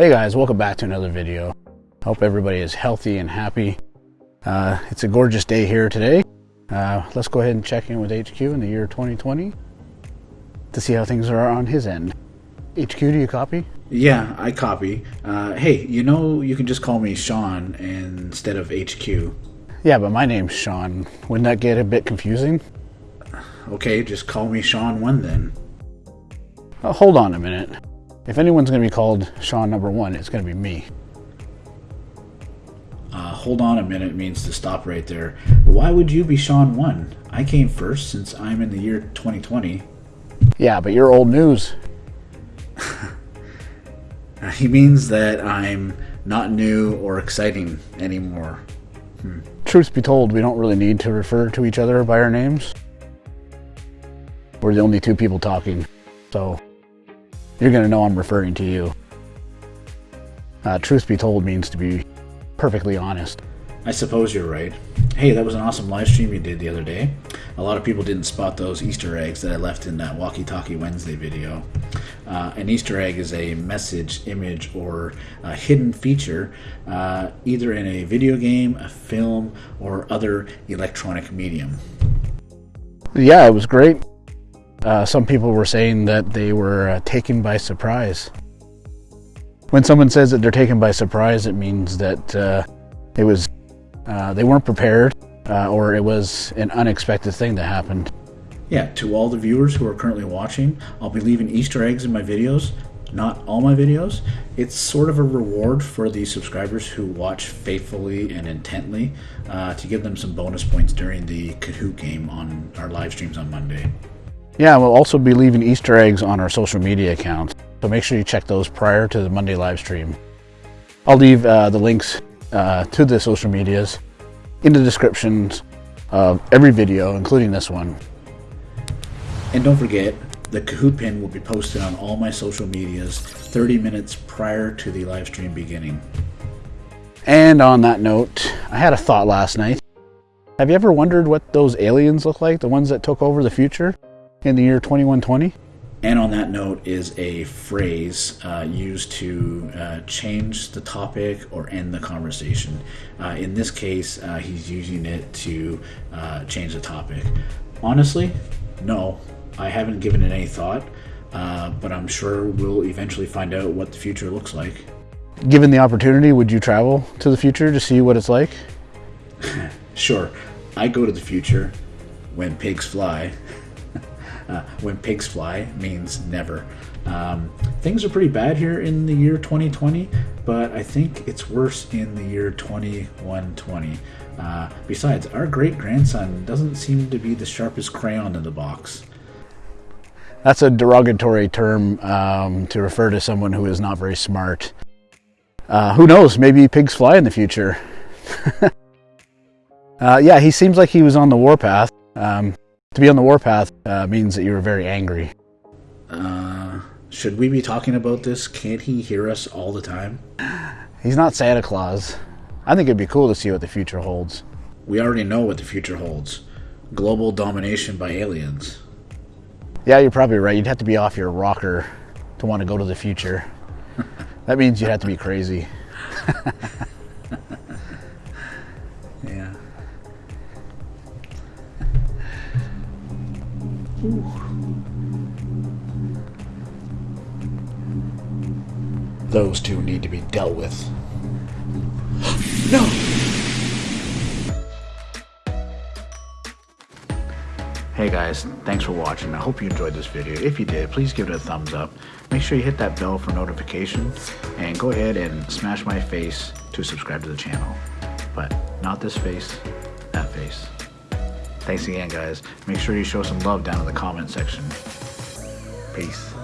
Hey guys, welcome back to another video. Hope everybody is healthy and happy. Uh, it's a gorgeous day here today. Uh, let's go ahead and check in with HQ in the year 2020 to see how things are on his end. HQ, do you copy? Yeah, I copy. Uh, hey, you know you can just call me Sean instead of HQ. Yeah, but my name's Sean. Wouldn't that get a bit confusing? Okay, just call me Sean 1 then. Uh, hold on a minute. If anyone's going to be called Sean number one, it's going to be me. Uh, hold on a minute means to stop right there. Why would you be Sean 1? I came first since I'm in the year 2020. Yeah, but you're old news. he means that I'm not new or exciting anymore. Hmm. Truth be told, we don't really need to refer to each other by our names. We're the only two people talking, so you're going to know I'm referring to you. Uh, truth be told means to be perfectly honest. I suppose you're right. Hey, that was an awesome live stream you did the other day. A lot of people didn't spot those Easter eggs that I left in that Walkie Talkie Wednesday video. Uh, an Easter egg is a message, image, or a hidden feature, uh, either in a video game, a film, or other electronic medium. Yeah, it was great. Uh, some people were saying that they were uh, taken by surprise. When someone says that they're taken by surprise, it means that uh, it was uh, they weren't prepared uh, or it was an unexpected thing that happened. Yeah, to all the viewers who are currently watching, I'll be leaving Easter eggs in my videos. Not all my videos. It's sort of a reward for the subscribers who watch faithfully and intently uh, to give them some bonus points during the Kahoot game on our live streams on Monday. Yeah, we'll also be leaving Easter eggs on our social media accounts, so make sure you check those prior to the Monday live stream. I'll leave uh, the links uh, to the social medias in the descriptions of every video, including this one. And don't forget, the Kahoot pin will be posted on all my social medias 30 minutes prior to the live stream beginning. And on that note, I had a thought last night. Have you ever wondered what those aliens look like, the ones that took over the future? In the year 2120. And on that note is a phrase uh, used to uh, change the topic or end the conversation. Uh, in this case, uh, he's using it to uh, change the topic. Honestly, no, I haven't given it any thought, uh, but I'm sure we'll eventually find out what the future looks like. Given the opportunity, would you travel to the future to see what it's like? sure. I go to the future when pigs fly. Uh, when pigs fly means never. Um, things are pretty bad here in the year 2020, but I think it's worse in the year 2120. Uh, besides, our great grandson doesn't seem to be the sharpest crayon in the box. That's a derogatory term um, to refer to someone who is not very smart. Uh, who knows? Maybe pigs fly in the future. uh, yeah, he seems like he was on the warpath. Um, to be on the warpath uh, means that you were very angry. Uh, should we be talking about this? Can't he hear us all the time? He's not Santa Claus. I think it'd be cool to see what the future holds. We already know what the future holds. Global domination by aliens. Yeah, you're probably right. You'd have to be off your rocker to want to go to the future. that means you'd have to be crazy. Those two need to be dealt with. no! Hey guys, thanks for watching. I hope you enjoyed this video. If you did, please give it a thumbs up. Make sure you hit that bell for notification and go ahead and smash my face to subscribe to the channel. But not this face, that face. Thanks again, guys. Make sure you show some love down in the comment section. Peace.